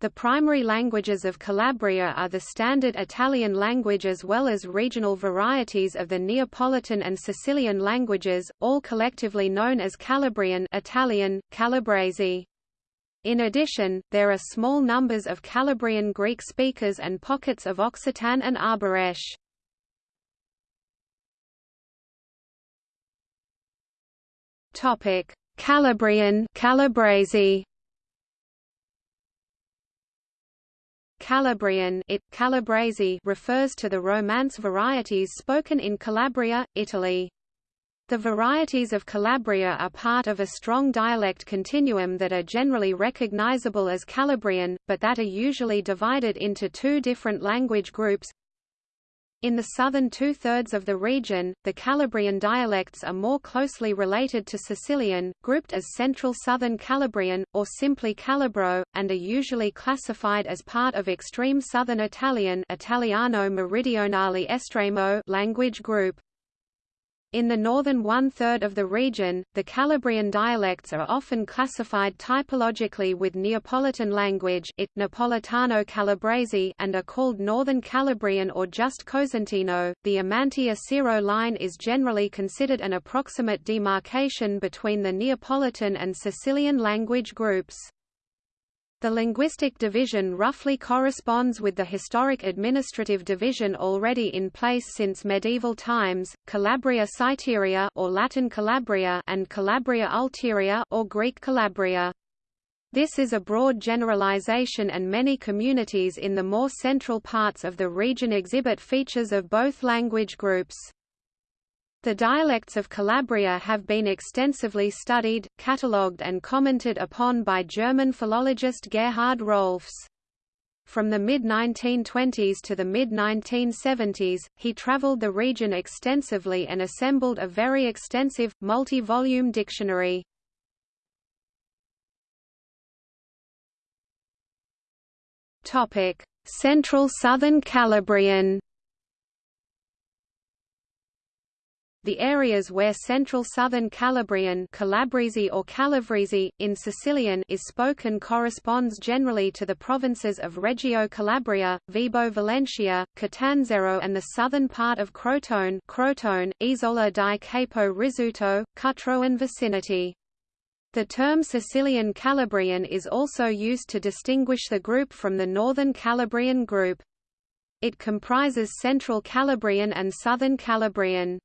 The primary languages of Calabria are the standard Italian language as well as regional varieties of the Neapolitan and Sicilian languages, all collectively known as Calabrian Italian, Calabrese. In addition, there are small numbers of Calabrian Greek speakers and pockets of Occitan and Arboresque. Topic: Calabrian Calabrese Calabrian it, Calabrese refers to the Romance varieties spoken in Calabria, Italy. The varieties of Calabria are part of a strong dialect continuum that are generally recognizable as Calabrian, but that are usually divided into two different language groups, in the southern two-thirds of the region, the Calabrian dialects are more closely related to Sicilian, grouped as Central Southern Calabrian, or simply Calabro, and are usually classified as part of extreme Southern Italian Italiano Meridionale Estremo language group. In the northern one-third of the region, the Calabrian dialects are often classified typologically with Neapolitan language it Napolitano Calabrese and are called Northern Calabrian or just Cosentino. The Amantea-Cirò line is generally considered an approximate demarcation between the Neapolitan and Sicilian language groups. The linguistic division roughly corresponds with the historic administrative division already in place since medieval times, Calabria Citeria or Latin Calabria and Calabria Ulteria or Greek Calabria. This is a broad generalization and many communities in the more central parts of the region exhibit features of both language groups. The dialects of Calabria have been extensively studied, catalogued and commented upon by German philologist Gerhard Rohlfs. From the mid-1920s to the mid-1970s, he traveled the region extensively and assembled a very extensive, multi-volume dictionary. Central Southern Calabrian The areas where Central Southern Calabrian Calabrese or Calavrese, in Sicilian is spoken corresponds generally to the provinces of Reggio Calabria, Vibo Valentia, Catanzaro and the southern part of Crotone Crotone, Isola di Capo Rizzuto, Cutro and vicinity. The term Sicilian Calabrian is also used to distinguish the group from the Northern Calabrian group. It comprises Central Calabrian and Southern Calabrian.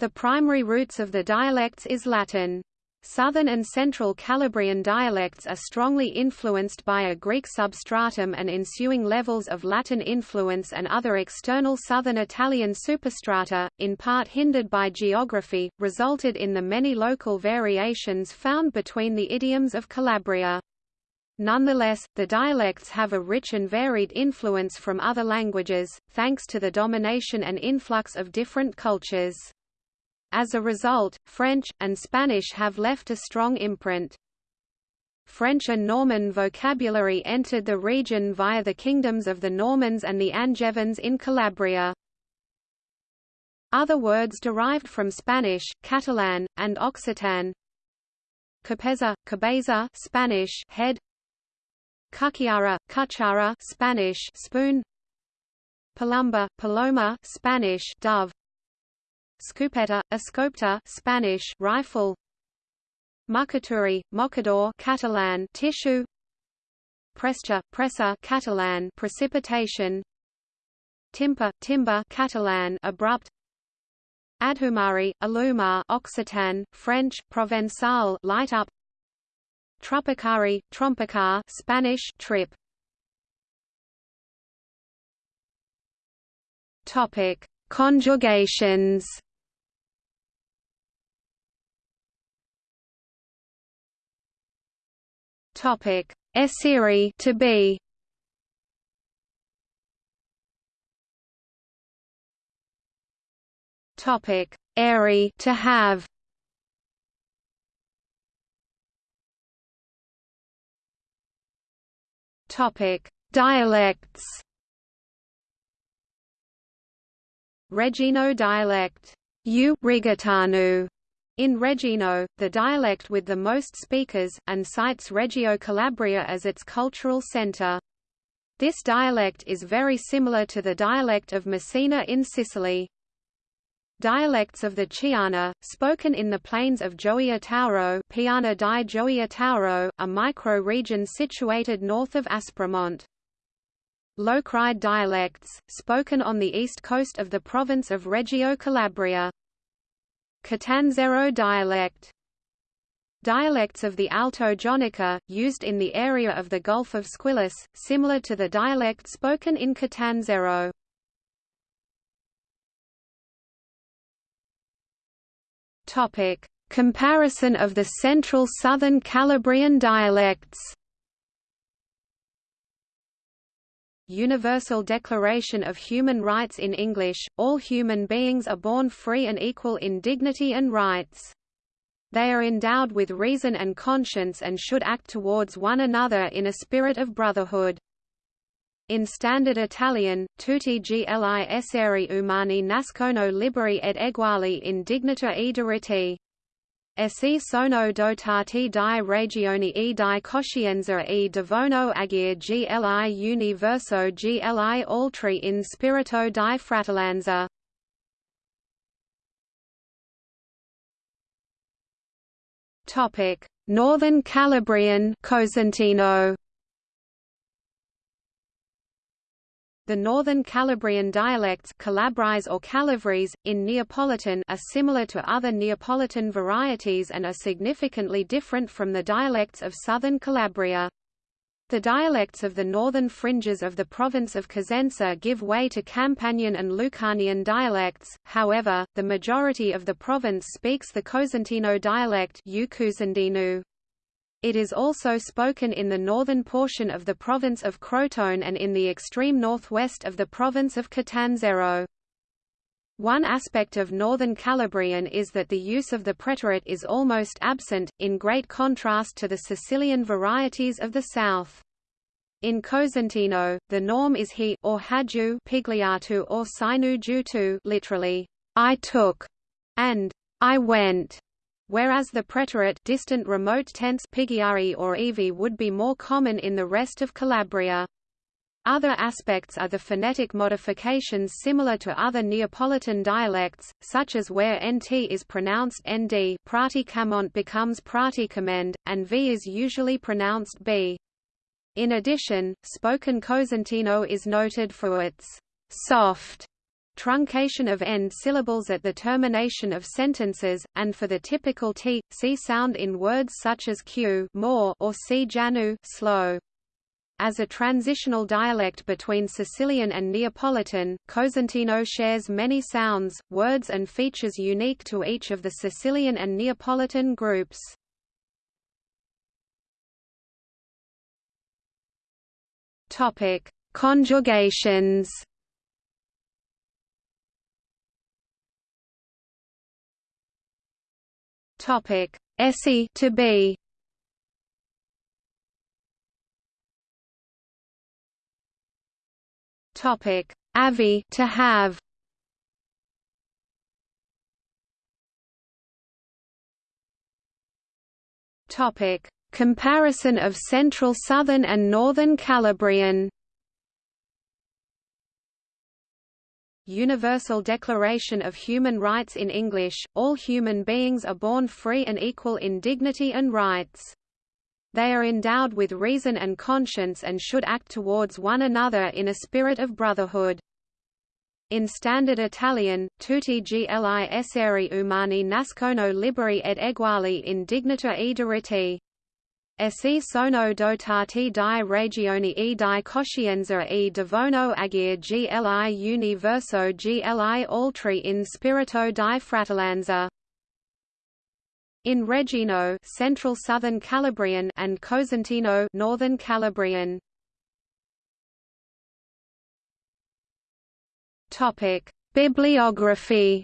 The primary roots of the dialects is Latin. Southern and Central Calabrian dialects are strongly influenced by a Greek substratum and ensuing levels of Latin influence and other external Southern Italian superstrata, in part hindered by geography, resulted in the many local variations found between the idioms of Calabria. Nonetheless, the dialects have a rich and varied influence from other languages, thanks to the domination and influx of different cultures. As a result, French, and Spanish have left a strong imprint. French and Norman vocabulary entered the region via the kingdoms of the Normans and the Angevins in Calabria. Other words derived from Spanish, Catalan, and Occitan Capeza, cabeza Spanish head Cuchara, cuchara Spanish spoon Palumba, paloma Spanish dove Scopeta, escopeta Spanish rifle. Mucaturi, mocador Catalan tissue. Prescha, pressa Catalan precipitation. Timper, timber Catalan abrupt. Adhumari, alumar Occitan, French, Provençal light up. Tropicari, trompicar Spanish trip. Topic Conjugations Topic: Essere to be. Topic: Eri to have. Topic: Dialects. Reggino dialect, U Rigatanu, In Reggino, the dialect with the most speakers, and cites Reggio Calabria as its cultural centre. This dialect is very similar to the dialect of Messina in Sicily. Dialects of the Chiana, spoken in the plains of Gioia Tauro, Piana di Gioia Tauro, a micro-region situated north of Aspremont. Locride dialects, spoken on the east coast of the province of Reggio Calabria. Catanzaro dialect Dialects of the Alto Jonica, used in the area of the Gulf of Squillace, similar to the dialect spoken in Catanzaro. Comparison of the Central Southern Calabrian dialects. Universal Declaration of Human Rights in English, all human beings are born free and equal in dignity and rights. They are endowed with reason and conscience and should act towards one another in a spirit of brotherhood. In Standard Italian, tutti gli esseri umani nascono liberi ed eguali in dignità e diritti. Essi sono dotati di regioni e di coscienza e devono agire gli universo gli altri in spirito di fratellanza. Northern Calabrian Cosentino The Northern Calabrian dialects Calabrise or Calabres, in Neapolitan are similar to other Neapolitan varieties and are significantly different from the dialects of southern Calabria. The dialects of the northern fringes of the province of Cosenza give way to Campanian and Lucanian dialects, however, the majority of the province speaks the Cosentino dialect it is also spoken in the northern portion of the province of Crotone and in the extreme northwest of the province of Catanzaro. One aspect of northern Calabrian is that the use of the preterite is almost absent, in great contrast to the Sicilian varieties of the south. In Cosentino, the norm is he or haju pigliatu or sinu jutu literally, I took, and I went whereas the preterite distant remote tense pigiari or evi would be more common in the rest of Calabria. Other aspects are the phonetic modifications similar to other Neapolitan dialects, such as where nt is pronounced nd prati praticamont becomes praticament, and v is usually pronounced b. In addition, spoken Cosentino is noted for its soft truncation of end syllables at the termination of sentences, and for the typical t, c sound in words such as q more or c janu slow. As a transitional dialect between Sicilian and Neapolitan, Cosentino shares many sounds, words and features unique to each of the Sicilian and Neapolitan groups. Topic: Conjugations Topic: Esse to be. Topic: Avi to have. Topic: Comparison of Central Southern and Northern Calabrian. Universal Declaration of Human Rights in English, all human beings are born free and equal in dignity and rights. They are endowed with reason and conscience and should act towards one another in a spirit of brotherhood. In Standard Italian, tutti gli esseri umani nascono liberi ed eguali in dignità e diritti. Essi sono dotati di regioni e di coscienza e devono agire gli universo gli altri in spirito di fratellanza. In Reggino Central Southern Calabrian and Cosentino Northern Calabrian. Topic: Bibliography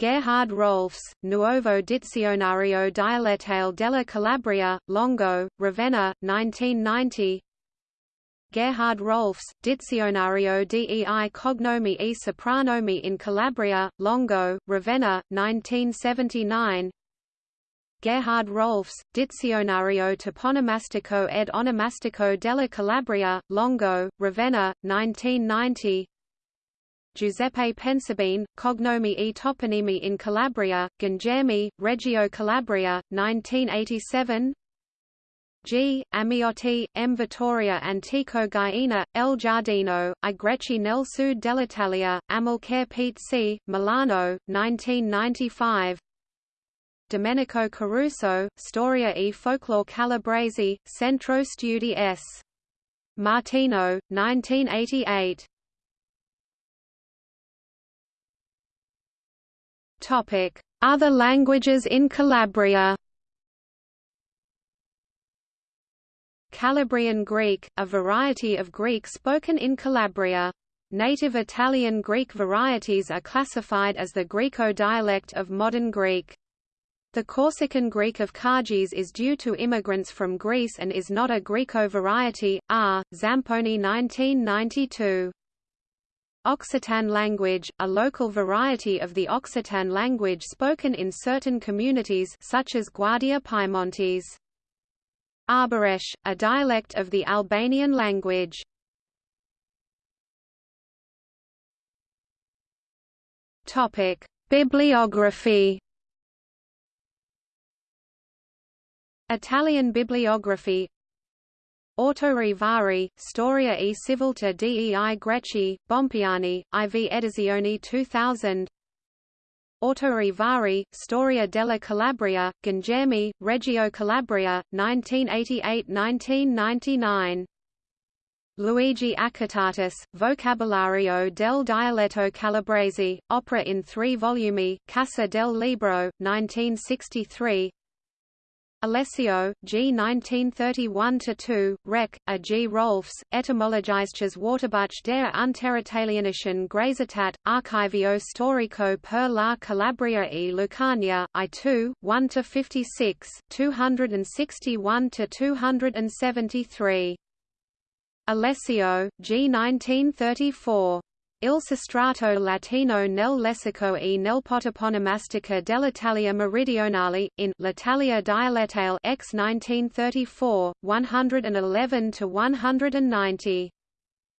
Gerhard Rohlfs, Nuovo Dizionario Dialettale della Calabria, Longo, Ravenna, 1990 Gerhard Rohlfs, Dizionario dei cognomi e sopranomi in Calabria, Longo, Ravenna, 1979 Gerhard Rohlfs, Dizionario toponomastico ed onomastico della Calabria, Longo, Ravenna, 1990 Giuseppe Pensabene, Cognomi e toponimi in Calabria, Gangemi, Reggio Calabria, 1987 G. Amiotti, M. Vittoria Antico Gaiena, El Giardino, I Greci nel Sud dell'Italia, Amilcare Pete C., Milano, 1995 Domenico Caruso, Storia e Folklore Calabresi, Centro Studi S. Martino, 1988 Other languages in Calabria Calabrian Greek, a variety of Greek spoken in Calabria. Native Italian Greek varieties are classified as the Greco dialect of modern Greek. The Corsican Greek of Kagis is due to immigrants from Greece and is not a Greco variety. R. Zamponi 1992. Occitan language, a local variety of the Occitan language spoken in certain communities such as Guardia Piemontese. Arboresh, a dialect of the Albanian language. Topic: Bibliography. Italian bibliography Autori vari, Storia e civiltà dei Greci, Bompiani, IV Edizioni 2000 Autori vari, Storia della Calabria, Gangemi, Reggio Calabria, 1988–1999. Luigi Accattatis, Vocabolario del dialetto calabrese, opera in three volumi, Casa del Libro, 1963 Alessio, G. 1931–2, Rec. A. G. Rohlfs, Etymologisches Wörterbuch der Unteritalienischen Graezitat, Archivio Storico per la Calabria e Lucania, I2, 1–56, 261–273. Alessio, G. 1934. Il sostrato latino nel lessico e nel potoponomastica dell'Italia meridionale, in L'Italia dialettale x 1934, 111–190.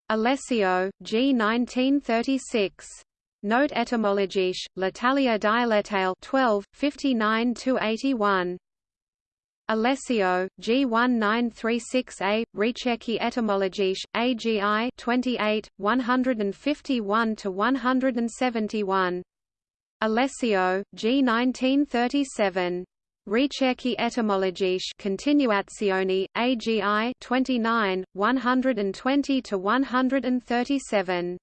Alessio, G. 1936. Note etymologique, L'Italia dialettale 12, 59–81. Alessio, G1936A, Ricerche etymologiche, AGI 28, 151–171. Alessio, G1937. Ricerche etymologiche Continuazioni, AGI 29, 120–137.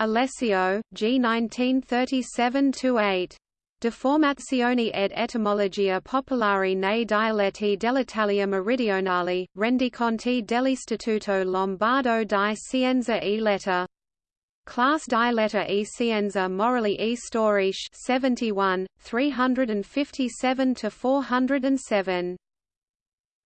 Alessio, G1937–8. Deformazioni ed etimologia popolari nei dialetti dell'Italia meridionale, rendiconti dell'Istituto Lombardo di Scienza e Lettera. Class di e Scienza Morali e Storiche 71, 357–407.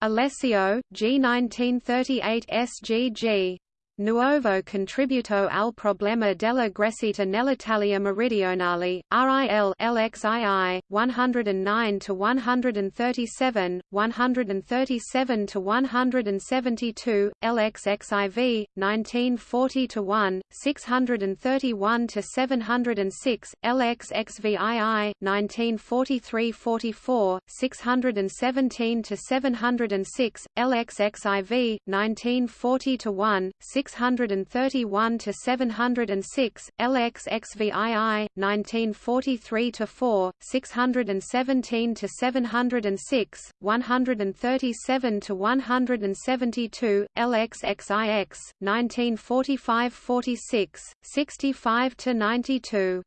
Alessio, G. 1938 SGG. Nuovo contributo al problema della Grecita nell'Italia meridionale, RIL LXII, 109–137, 137–172, LXXIV, 1940–1, 631–706, LXXVII, 1943–44, 617–706, LXXIV, 1940–1, 631 to 706, LXXVII 1943 to 4, 617 to 706, 137 to 172, LXXIX 1945-46, 65 to 92.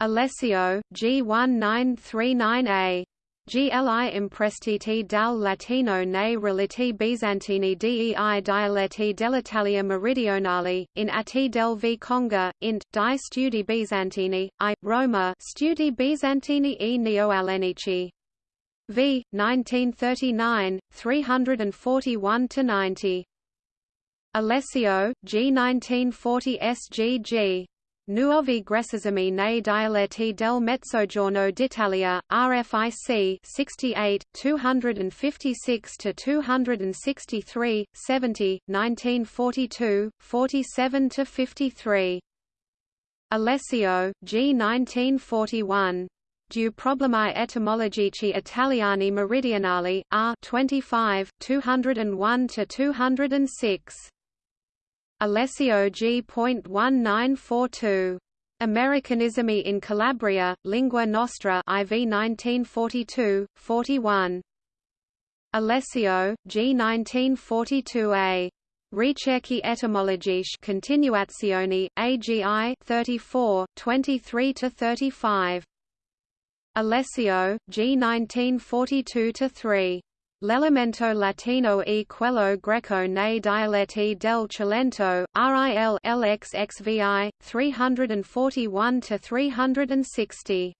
Alessio, G1939A GLI imprestiti dal latino nei relati bizantini dei dialetti dell'Italia meridionale, in atti del v Conga, int, di studi bizantini, I, Roma studi bizantini e neoalenici. v. 1939, 341–90. Alessio, G 1940 SGG. Nuovi Gressesimi nei dialetti del Mezzogiorno d'Italia, RFIC 68, 256–263, 70, 1942, 47–53. Alessio, G 1941. Du problemi etymologici italiani meridionali, R 25, 201–206. Alessio G.1942. Americanismi in Calabria, Lingua Nostra IV 1942, 41. Alessio, G. 1942a. Ricerche etymologiche continuazioni, AGI 34, 23–35. Alessio, G. 1942–3. L'elemento latino e quello greco nei dialetti del Cilento, RIL LXXVI, 341–360.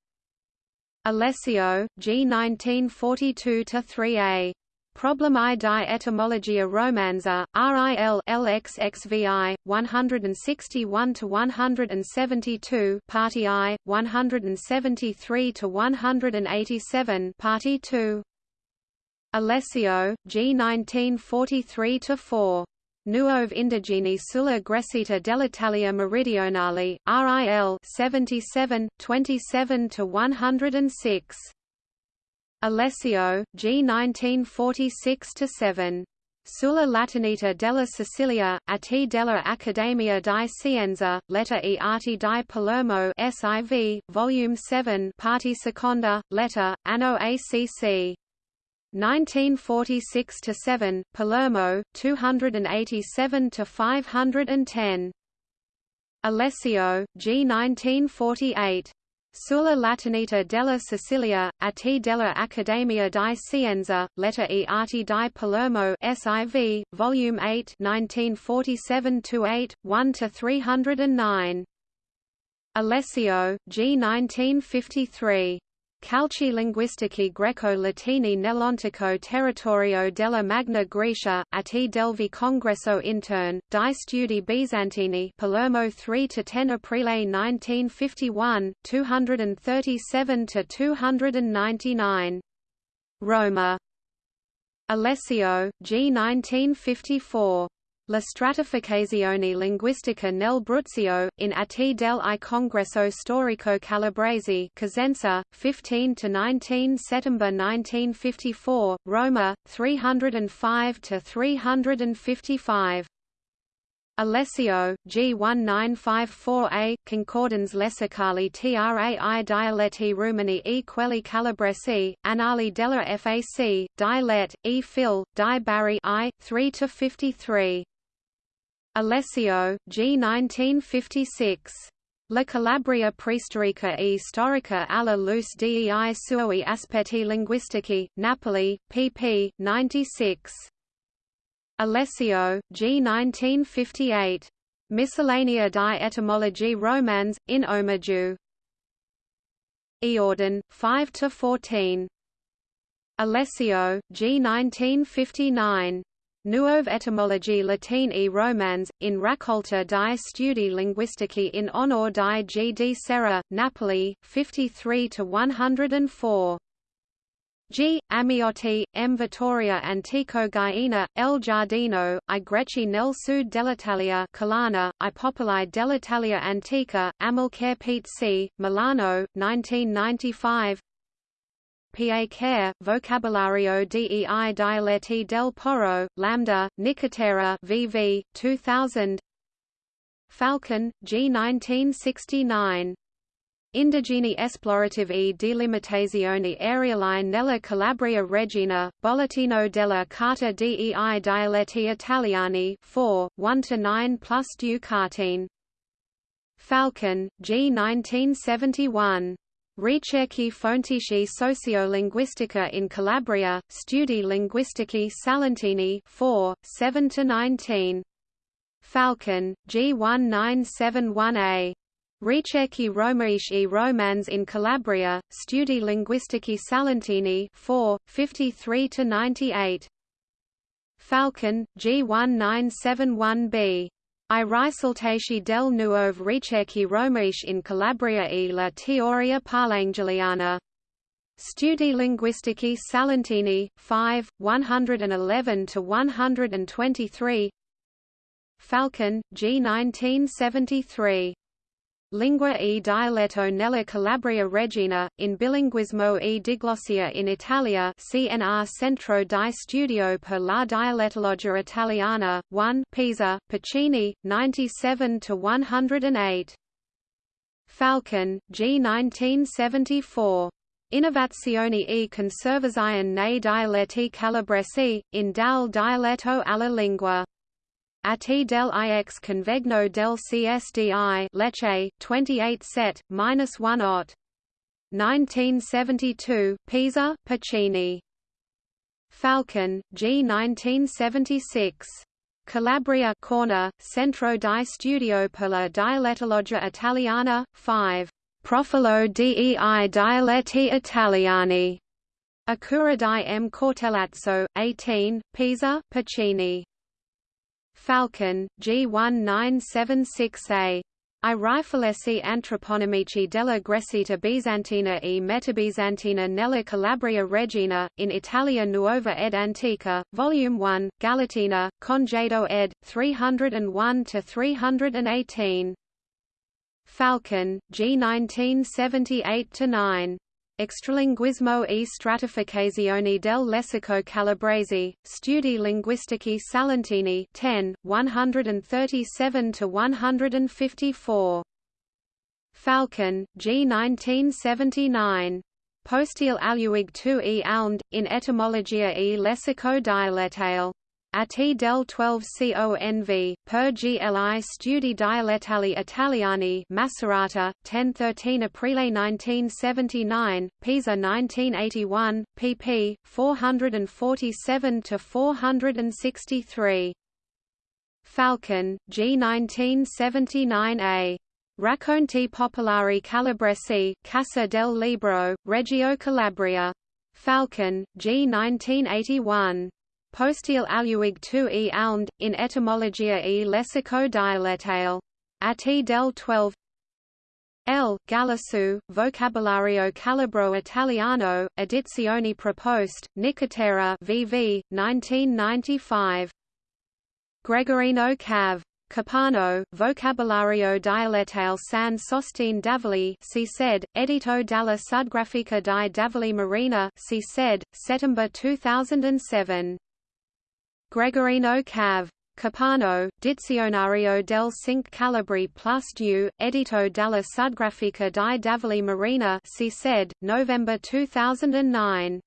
Alessio, G. 1942–3a. Problemi di etymologia romanza, RIL LXXVI, 161–172 Party I, 173–187 Party II Alessio, G 1943–4. Nuove indigeni sulla Gresita dell'Italia Meridionale, RIL 77, 27–106. Alessio, G 1946–7. Sulla Latinita della Sicilia, a T della Accademia di Scienza, Letter e Arti di Palermo SIV, Volume 7 Parti Seconda, Letter, Anno ACC 1946 to 7, Palermo, 287 to 510. Alessio, G. 1948. Sulla Latinita della Sicilia, a T della Accademia di Scienza, Letter e Arti di Palermo SIV, Volume 8 1947-8, 1–309. Alessio, G. 1953. Calci linguistici greco-latini nell'antico territorio della Magna Grecia, atti del Congresso intern, di studi bizantini Palermo 3–10 Aprile 1951, 237–299. Roma. Alessio, G. 1954. La stratificazione linguistica nel Bruzio, in Atti del I Congresso Storico Calabrese Cosenza, 15–19 Settember 1954, Roma, 305–355. Alessio, G 1954a, Concordans lessicali trai dialetti rumani e quelli calabresi, Annali della FAC, di Let, e Phil, di Bari I, 3–53. Alessio, G. 1956. La Calabria preistorica e storica alla luce dei suoi aspetti linguistici, Napoli, pp. 96. Alessio, G. 1958. Miscellanea di etymologie romans, in Omaggio. Eorden, 5–14. Alessio, G. 1959. Nuove etymologie latine e romans, in raccolta di studi linguistici in onore di G. di Serra, Napoli, 53–104. G. Amiotti, M. Vittoria Antico Gaiina, El Giardino, I Greci nel Sud dell'Italia Colana, I Popoli dell'Italia Antica, Amilcare Pete C., Milano, 1995 Pa Care, Vocabulario dei dialetti del Poro, Lambda, Nicotera VV, 2000 Falcon, G. 1969. Indigeni esplorative e delimitazione areali nella Calabria Reggina, Bollettino della Carta dei dialetti italiani 4, 1–9 plus Ducatine. Falcon, G. 1971. Ricerche fontici sociolinguistica in Calabria, Studi linguistici salentini 4, 7–19. Falcon, G 1971a. Ricerche romaici romans in Calabria, Studi linguistici salentini 4, 53–98. Falcon, G1971b. I risaltaci del nuove ricerche romiche in Calabria e la teoria palangeliana. Studi linguistici Salentini, 5, 111–123 Falcon, G. 1973. Lingua e dialetto nella Calabria Reggina, in bilinguismo e diglossia in Italia CNR Centro di Studio per la Dialettologia Italiana, 1 Pisa, Pacini, 97–108. Falcon, G. 1974. Innovazioni e conservazione nei dialetti calabresi, in dal dialetto alla lingua. Ati del ix convegno del CSDI Lecce, 28 set, minus 1 ot. 1972, Pisa, Pacini. Falcon, G. 1976. Calabria Corner, Centro di Studio per la Dialettologia Italiana, 5. Profilo dei dialetti italiani. Accura di M. Cortellazzo, 18, Pisa, Pacini. Falcon, G1976A. I riflessi antroponimici della Gresita Bizantina e Metabizantina nella Calabria Reggina, in Italia Nuova ed Antica, Volume 1, Galatina, Congedo ed. 301–318. Falcon, G 1978–9. Extralinguismo e stratificazione del lessico calabrese, Studi linguistici salentini 10, 137–154. Falcon, G. 1979. Postil aluig tu e alnd, in etymologia e lessico dialettale. At del 12 conv, per gli studi dialettali italiani Macerata, 10-13 Aprile 1979, Pisa 1981, pp. 447–463. Falcon, G 1979a. Racconti popolari calabresi, Casa del Libro, Reggio Calabria. Falcon, G 1981. Postil aluig tu e alnd, in etymologia e lessico dialettale. Ati del 12 L. Galasu, Vocabolario Calabro Italiano, Edizioni Proposte, Nicotera VV, 1995. Gregorino Cav. Capano, Vocabolario Dialettale San Sostine Davoli si sed, Edito dalla Sudgrafica di Davoli Marina si sed, Settember 2007. Gregorino Cav. Capano, Dizionario del Cinque Calabri plus du, edito dalla Sudgrafica di Davoli Marina si sed, November 2009.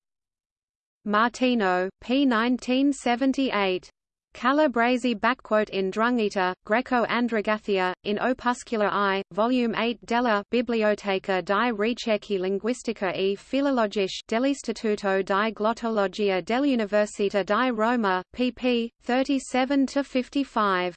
Martino, p. 1978. Calabresi in Drungita, Greco-Andragathia, in Opuscula I, Volume 8 della Biblioteca di Ricerche Linguistica e Filologiche dell'Istituto di Glottologia dell'Università di Roma, pp. 37–55.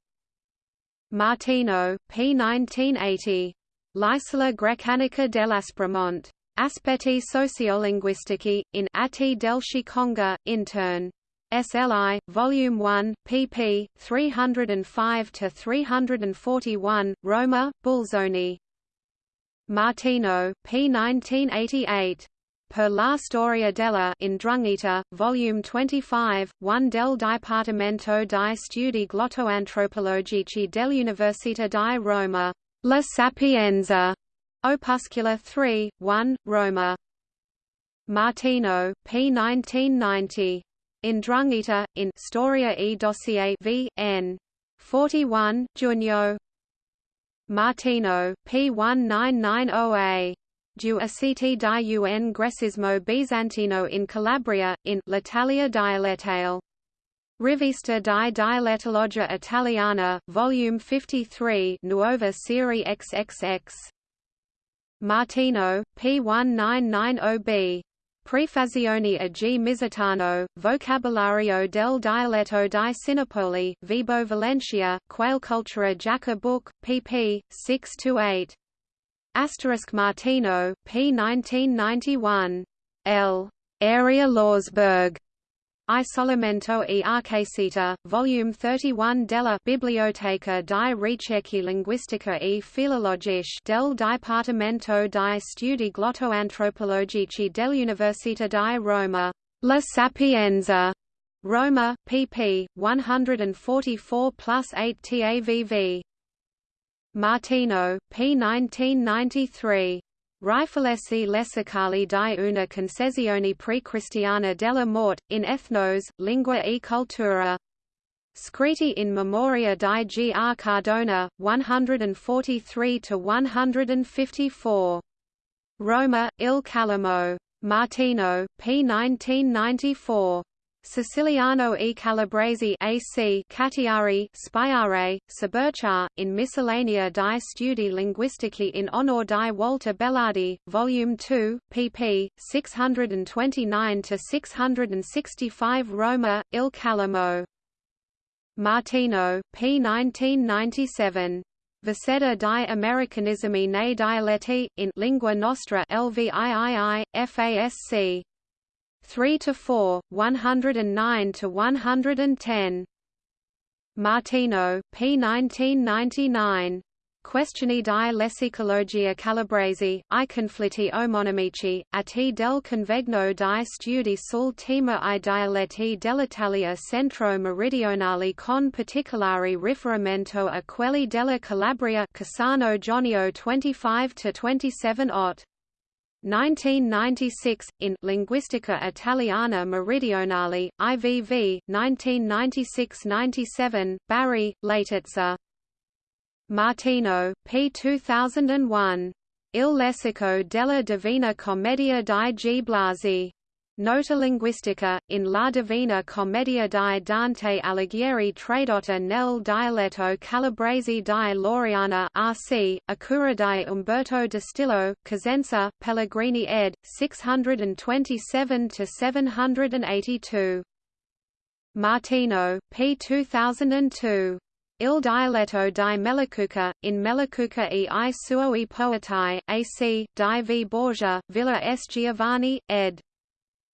Martino, p. 1980. L'isola Grecanica dell'Aspremont. Aspetti sociolinguistici, in Atti del Chiconga, intern. SLI, Volume 1, pp. 305–341, Roma, Bulzoni. Martino, p. 1988. Per la storia della Indrungita, Volume 25, 1 del Dipartimento di Studi Glottoantropologici dell'Università di Roma. La Sapienza. Opuscula 3, 1, Roma. Martino, p. 1990. In Drungita, in Storia e dossier v. n. 41, Junio, Martino, P1990A. Du aceti di un gressismo bizantino in Calabria, in L'Italia dialettale. Rivista di Dialettologia Italiana, Volume 53 Nuova Serie XXX. Martino, P1990B. Prefazione a G. Mizitano, Vocabolario del dialetto di Sinopoli, Vibo Valentia, Quail Cultura Jaca Book, pp. 6–8. Asterisk Martino, p. 1991. L. Area Lawsburg. Isolamento e Arcesita, Volume 31 della Biblioteca di Ricerche Linguistica e Filologiche del Dipartimento di Studi Glottoantropologici dell'Università di Roma. La Sapienza. Roma, pp. 144 plus 8 TAVV. Martino, p. 1993. Riflessi lessicali di una concezione pre-cristiana della morte, in ethnos, lingua e cultura. Scritti in memoria di G. R. Cardona, 143–154. Roma, Il Calamo. Martino, p. 1994. Siciliano e Calabrese AC Cattiari Spiare, Saberchar, in Miscellanea di Studi Linguistici in onor di Walter Bellardi, Volume 2, pp. 629–665 Roma, Il Calamo. Martino, p. 1997. Viceda di Americanismi nei dialetti, in Lingua Nostra LVIII, FASC. 3 to 4, 109 to 110. Martino, p. 1999. Questioni di lessicologia calabrese, i conflitti omonimici, a t del convegno di studi sul tema i dialetti dell'Italia centro-meridionale con particolare riferimento a quelli della Calabria Cassano Jonio 25–27 Ott. 1996, in Linguistica Italiana Meridionale, IVV, 1996–97, Bari, Laetizza. Martino, p. 2001. Il lessico della Divina Commedia di G. Blasi. Nota linguistica, in La Divina Commedia di Dante Alighieri tradotta nel dialetto calabrese di Loriana RC, a cura di Umberto Distillo, Cosenza, Pellegrini ed. 627–782. Martino, p. 2002. Il dialetto di Melacuca, in Melacuca e i suoi poetai, AC, di V. Borgia, Villa S. Giovanni, ed.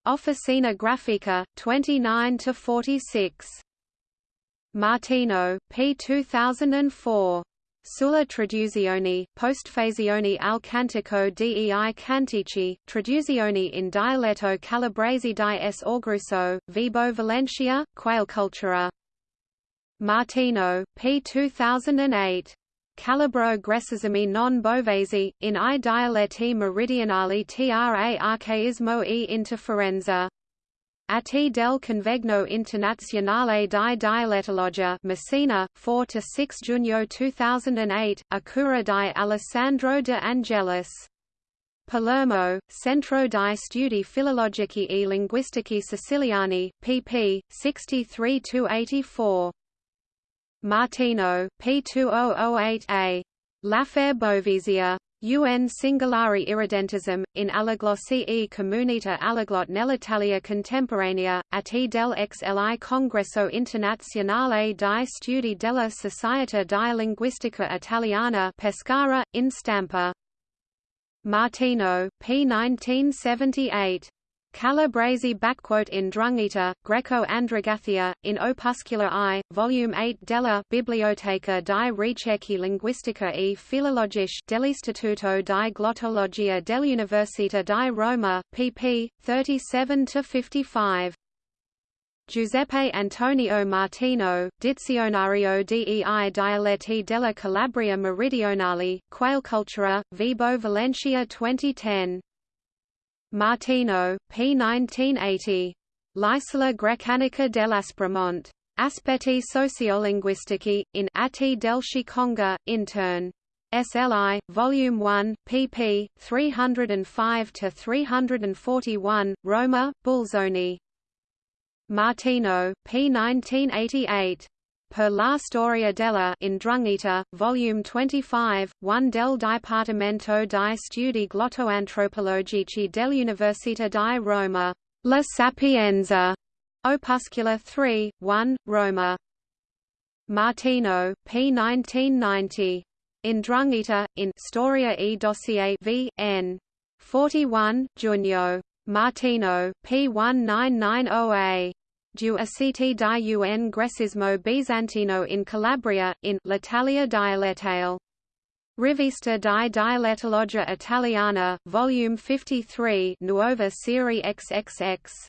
Officina Grafica, 29 to 46. Martino, p. 2004. Sulla traduzione, postfazione al cantico dei cantici, traduzione in dialetto calabrese di S. Orgrusso, Vibo Valentia, Quailcultura. Martino, p. 2008. Calabro Gressesimi non Bovesi, in i dialetti meridionali tra arcaismo e interferenza. A T del Convegno Internazionale di Dialettologia Messina, 4–6 Giugno 2008, a cura di Alessandro de Angelis. Palermo, Centro di Studi Filologici e Linguistici Siciliani, pp. 63–84. Martino, P2008A. L'affaire Bovisia. UN singolare Irredentism, in Allaglossi e Comunità Allaglot nell'Italia Contemporanea, at del XLI Congresso Internazionale di Studi della Società di Linguistica Italiana Pescara, in Stampa. Martino, P1978. Calabresi in Drungita, Greco-Andragathia, in Opuscula I, Volume 8 della Biblioteca di Ricerche Linguistica e Filologiche dell'Istituto di Glottologia dell'Università di Roma, pp. 37–55. Giuseppe Antonio Martino, Dizionario dei dialetti della Calabria Meridionale, Quail Cultura, Vibo Valentia 2010 Martino, p. 1980. L'isola grecanica dell'Aspremont. Aspetti sociolinguistici, in Atti del Ciconga, intern. SLI, Volume 1, pp. 305–341, Roma, Bulzoni. Martino, p. 1988. Per la storia della Indrungita, Volume 25, 1 del Dipartimento di Studi Glottoantropologici dell'Università di Roma. La Sapienza. Opuscula 3, 1, Roma. Martino, p. 1990. Indrungita, in Storia e Dossier v. n. 41, Junio. Martino, p. 1990a. Du Aceti di un Gresismo Bizantino in Calabria, in L'Italia dialettale. Rivista di Dialettologia Italiana, Volume 53 Nuova Serie XXX.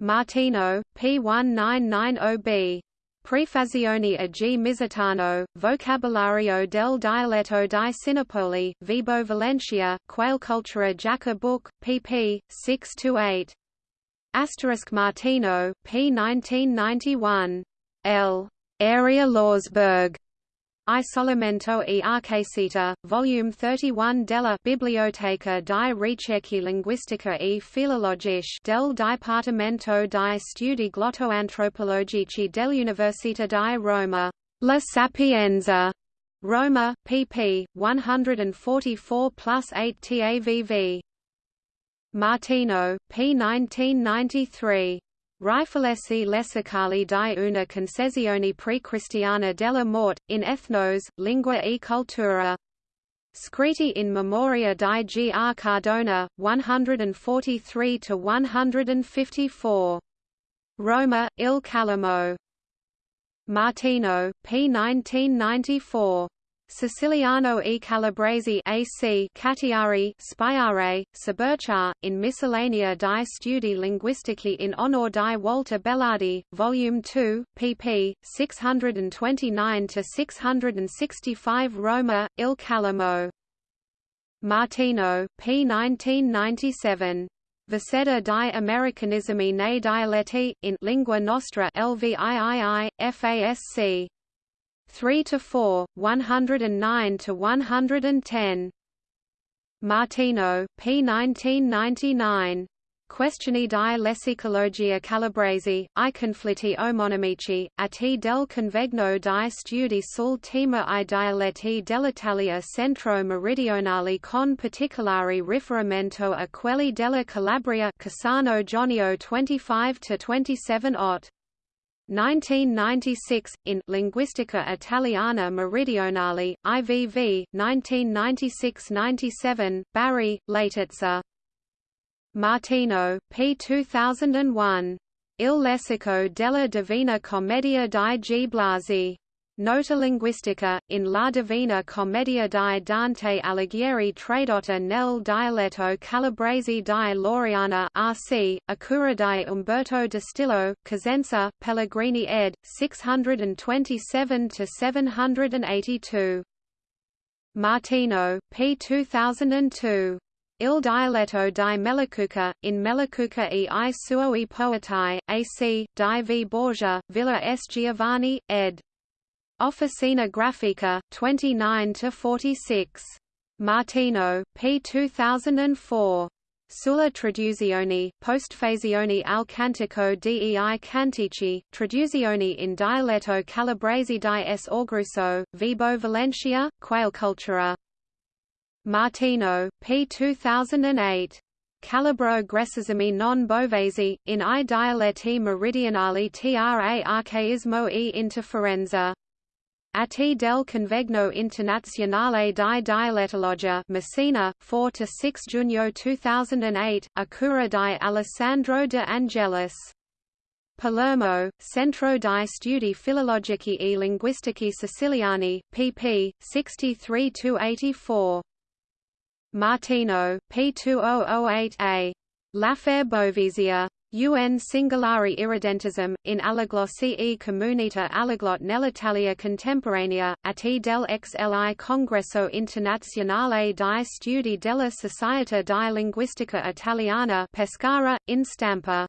Martino, P1990b. Prefazione a G. Misitano, Vocabolario del Dialetto di Sinopoli, Vibo Valentia Valencia, Quailcultura Jaca Book, pp. 6–8. Asterisk Martino, p. 1991. L. Area Lausberg. Isolamento e Arcesita, Volume 31 della Biblioteca di Ricerche Linguistica e Filologiche del Dipartimento di Studi Glottoantropologici dell'Università di Roma. La Sapienza. Roma, pp. 144 plus 8 TAVV. Martino, p. 1993. Riflessi lessicali di una concezione pre-cristiana della morte, in ethnos, lingua e cultura. Scritti in memoria di G. R. Cardona, 143–154. Roma, Il Calamo. Martino, p. 1994. Siciliano e Calabrese AC Cattiari Spiare, Saberchar, in Miscellanea di Studi Linguistici in onor di Walter Bellardi, Volume 2, pp. 629–665 Roma, Il Calamo. Martino, p. 1997. Viceda di Americanismi nei dialetti, in Lingua Nostra LVIII, FASC. 3 to 4, 109 to 110. Martino, p. 1999. Questioni di lessicologia calabrese, i conflitti omonimici, a t del convegno di studi sul tema i dialetti dell'Italia centro-meridionale con particolare riferimento a quelli della Calabria Cassano Jonio 25–27 Ott. 1996, in Linguistica Italiana Meridionale, IVV, 1996–97, Bari, Laterza. Martino, p. 2001. Il lessico della Divina Commedia di G. Blasi. Nota linguistica, in La Divina Commedia di Dante Alighieri tradotta nel dialetto calabrese di Loriana RC, a cura di Umberto Distilo, Cosenza, Pellegrini ed. 627–782. Martino, p. 2002. Il dialetto di Melacuca, in Melacuca e i suoi poetai, AC, di V. Borgia, Villa S. Giovanni, ed. Officina Grafica, 29–46. Martino, p. 2004. Sulla traduzione, postfazione al cantico dei cantici, traduzione in dialetto calabrese di S. Orgruso, Vibo Valentia, Qualecultura. Martino, p. 2008. Calabro Gresisimi non bovesi, in i dialetti meridionali tra archaismo e interferenza. Atti del Convegno Internazionale di Dialettologia Messina, 4–6 Giugno 2008, a cura di Alessandro de Angelis. Palermo, Centro di Studi Filologici e Linguistici Siciliani, pp. 63–84. Martino, p. 2008a. L'affaire Bovizia. Un singolare irredentism, in Allaglossi e comunità allaglot nell'Italia contemporanea, atti del XLI Congresso Internazionale di Studi della Società di Linguistica Italiana Pescara, in Stampa.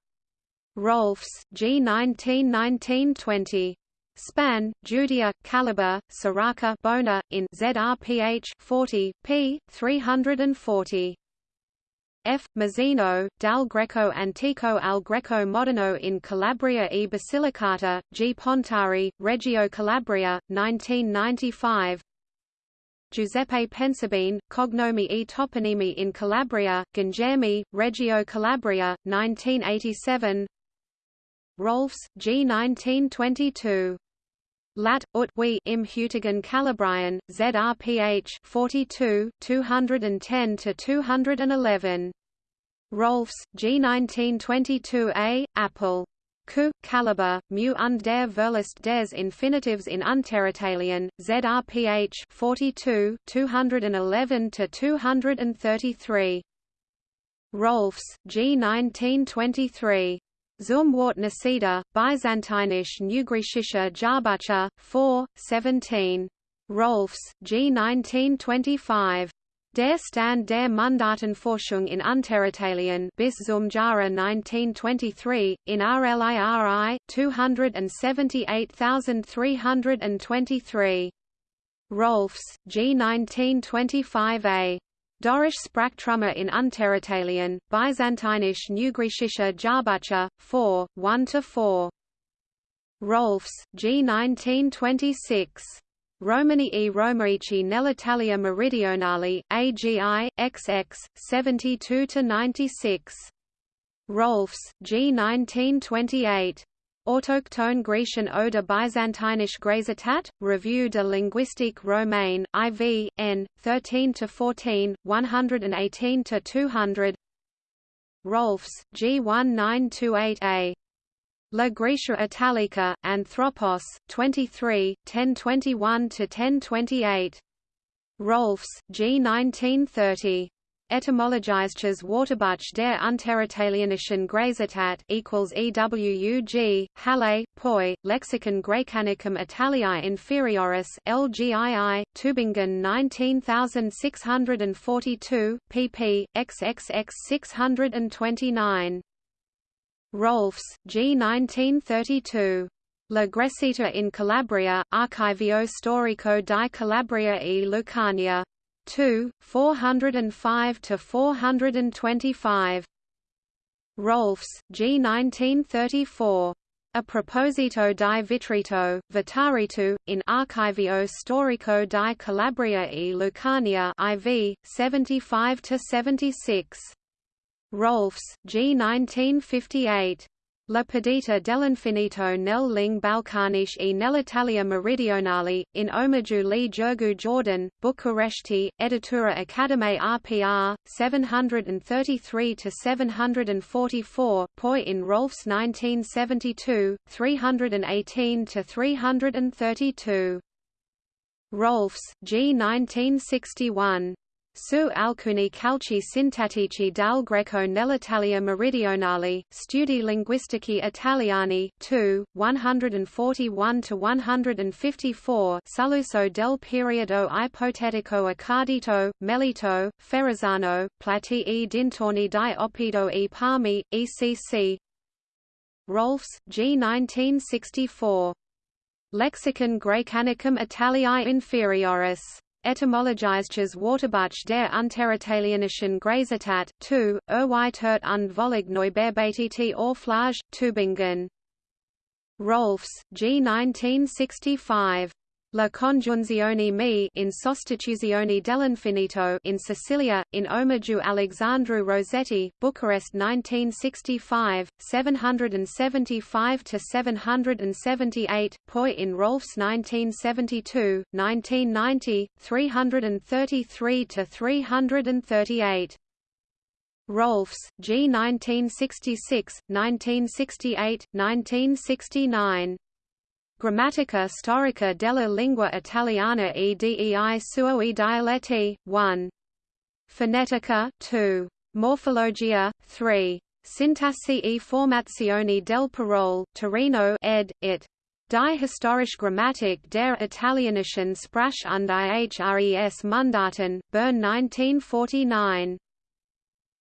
Rohlfs, G. 1919-20. Span, Judia, Calabar, Siraca Bona, in ZRPH 40, p. 340. F. Mazzino, Dal Greco Antico al Greco Moderno in Calabria e Basilicata, G. Pontari, Reggio Calabria, 1995 Giuseppe Pensabene, Cognomi e Toponimi in Calabria, Gangemi, Reggio Calabria, 1987 Rohlfs, G. 1922 lat. ut we im Hutigen Calabrian, ZRPH 42, 210 to 211. Rohlfs, G1922a, Apple. Ku, Caliber, Mu und der Verlust des Infinitives in Unteritalien, ZRPH 42, 211 to 233. Rohlfs, G1923. Zumwort Nasida, Byzantinisch Neugriechische Jarbucher, 4, 17. Rohlfs, G. 1925. Der Stand der Mundartenforschung in Unteritalien bis zum Jahre 1923, in RLIRI, 278,323. Rohlfs, G. 1925a. Dorisch Sprachtrummer in Unteritalien, Byzantinisch Neugriechischer Jahrbucher, 4, 1–4. Rohlfs, G 1926. Romani e Romaici nell'Italia meridionale, AGI, XX, 72–96. Rohlfs, G. 1928. Autochtone Grecian oder Byzantinisch Grazitat, Revue de linguistique romaine, IV, N, 13–14, 118–200 Rohlfs, G. 1928a. La Grecia Italica, Anthropos, 23, 1021–1028. Rohlfs, G. 1930. Etymologisches Wörterbuch der Unteritalischen Grazitat equals EWUG, Halle, Poi, Lexicon Graecanicum Italiae Inferioris, LGII, Tübingen 19642, pp. xxx 629. Rohlfs, G. 1932. La Gresita in Calabria, Archivio Storico di Calabria e Lucania. 2, 405 to 425. Rohlfs, G. 1934. A proposito di Vitrito, Vitaritu, in Archivio Storico di Calabria e Lucania IV, 75–76. Rohlfs, G. 1958. La Perdita dell'infinito nel ling balcanisch e nell'Italia meridionale, in omaggiu li Gergu Jordan, Bucuresti, Editura Academe RPR, 733–744 poi in Rohlfs 1972, 318–332. Rohlfs, G. 1961. Su alcuni calci sintatici dal greco nell'Italia meridionale, studi linguistici italiani, 2, 141–154 Suluso del periodo ipotetico accadito, Melito, Ferrazzano, Plati e dintorni di Oppido e Palmi, ECC Rohlfs, G. 1964. Lexicon Graecanicum Italiae Inferioris Etymologisches Wörterbuch der Unteritalischen Grazitat, 2, Erweitert und Völlig Neubearbeitet Auflage, Tübingen. Rohlfs, G. 1965. La congiunzione mi in sostituzione dell'infinito in Sicilia, in omaggiu Alexandru Rosetti, Bucharest 1965, 775–778, poi in Rohlfs 1972, 1990, 333–338. Rohlfs, G. 1966, 1968, 1969. Grammatica storica della lingua italiana e dei suoi dialetti, 1. Phonetica, 2. Morfologia, 3. Sintassi e formazioni del parole, Torino ed. it. Die historische Grammatik der italienischen Sprache und ihres Mundarten, Bern 1949.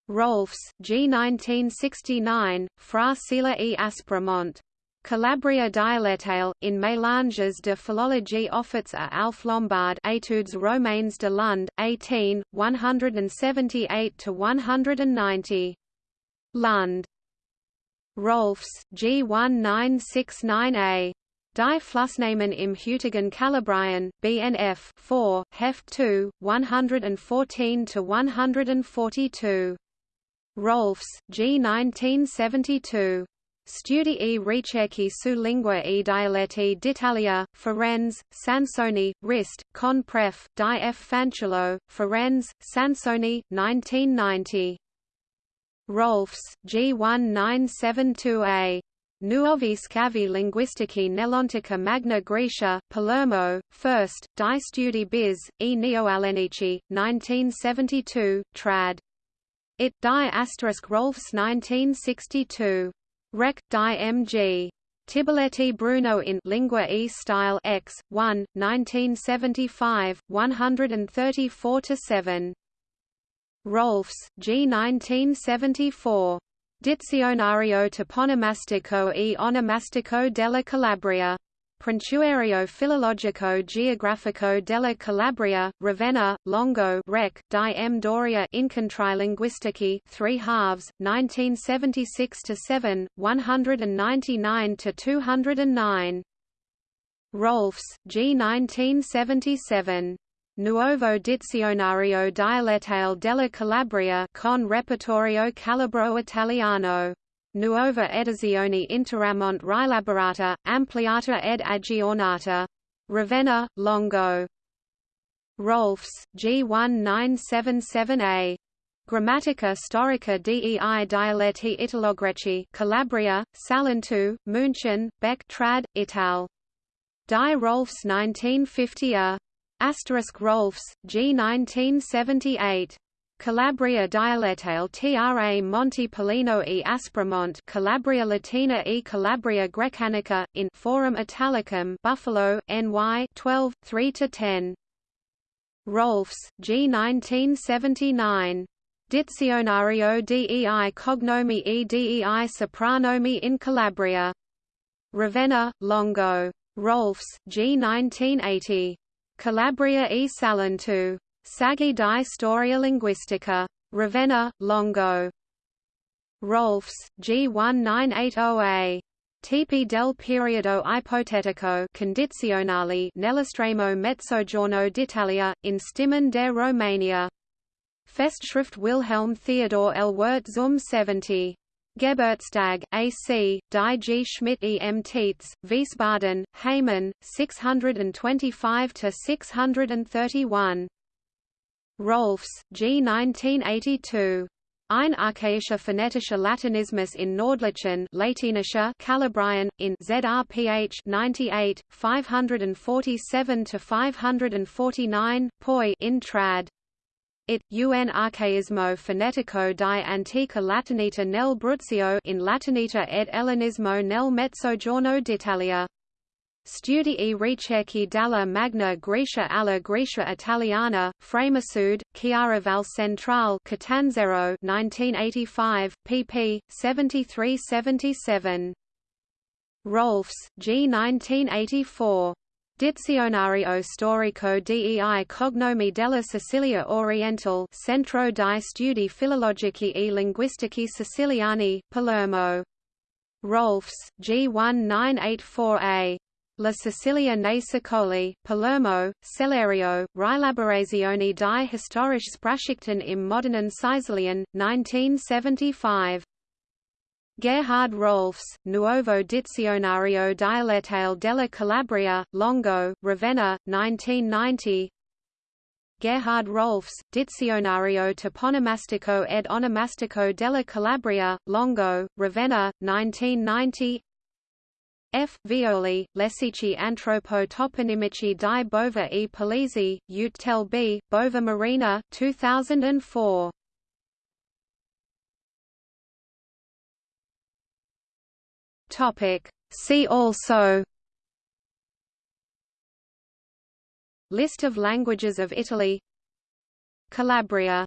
Rohlfs, G. 1969, Fra Sila e Aspremont. Calabria dialetale, in Mélanges de philologie offerts à Alf Lombard Etudes romaines de Lund, 18, 178–190. Lund. Rohlfs, G1969a. Die Flussnamen im Hütigen Calabrian, BNF 4, Heft 2, 114–142. Rohlfs, G1972. Studi e ricerche su lingua e dialetti d'Italia, Firenze, Sansoni, Rist, Con Pref, di F. Fanciullo, Firenze, Sansoni, 1990. Rohlfs, G1972a. Nuovi scavi linguistici nell'antica Magna Grecia, Palermo, 1st, di studi bis, e neoalenici, 1972, trad. It die asterisk Rohlfs 1962. Rec. Di M.G. Tibiletti Bruno in Lingua e Style X, 1, 1975, 134–7. Rohlfs, G. 1974. Dizionario toponomastico e onomastico della Calabria. Prontuario filologico geografico della Calabria, Ravenna, Longo Rec. di M. Doria Incontri linguistici 3 halves, 1976–7, 199–209. Rohlfs, G. 1977. Nuovo Dizionario Dialettale della Calabria con Repertorio Calabro Italiano. Nuova edizione interamont rielaborata, ampliata ed aggiornata. Ravenna, Longo. Rohlfs, G. 1977a. Grammatica storica dei dialetti italogreci Calabria, Salentu, München, Beck trad, Ital. Die Rohlfs 1950a. Asterisk Rohlfs, G 1978. Calabria dialettale tra Monte Pollino e Aspremont Calabria Latina e Calabria Grecanica, in Forum Italicum Buffalo, NY 12, 3–10. Rohlfs, G 1979. Dizionario dei cognomi e dei sopranomi in Calabria. Ravenna, Longo. Rohlfs, G 1980. Calabria e Salentu. Saggi di Storia Linguistica. Ravenna, Longo. Rohlfs, G 1980a. Tipi del periodo ipotetico condizionali nell'estremo mezzogiorno d'Italia, in Stimmen der Romania. Festschrift Wilhelm Theodor L. Wirth zum 70. Geburtstag, A.C., Die G. Schmidt E. M. Tietz, Wiesbaden, Heimann, 625–631. Rohlfs, G. 1982. Ein archaischer phonetischer Latinismus in Nordlichen Latinischer Calabrian, in ZRPH 98, 547–549, poi in trad. It, un archaismo fonetico di antica latinita nel Bruzio in latinita ed ellenismo nel Mezzogiorno d'Italia. Studi e ricerci della Magna Grecia alla Grecia Italiana, Framasud, Chiaravalle Centrale Catanzaro 1985, pp. 73–77. Rohlfs, G. 1984. Dizionario storico dei cognomi della Sicilia orientale Centro di studi filologici e linguistici siciliani, Palermo. Rohlfs, G1984a. La Sicilia nei Secoli, Palermo, Sellerio, Rielaborazione di historisch Sprachrichten im modernen Sicilian, 1975. Gerhard Rohlfs, Nuovo Dizionario Dialettale della Calabria, Longo, Ravenna, 1990 Gerhard Rohlfs, Dizionario Toponomastico ed Onomastico della Calabria, Longo, Ravenna, 1990 F. Violi, Lessici Antropo Toponimici di Bova e Polizzi, Utel B, Bova Marina, 2004 Topic. See also List of languages of Italy Calabria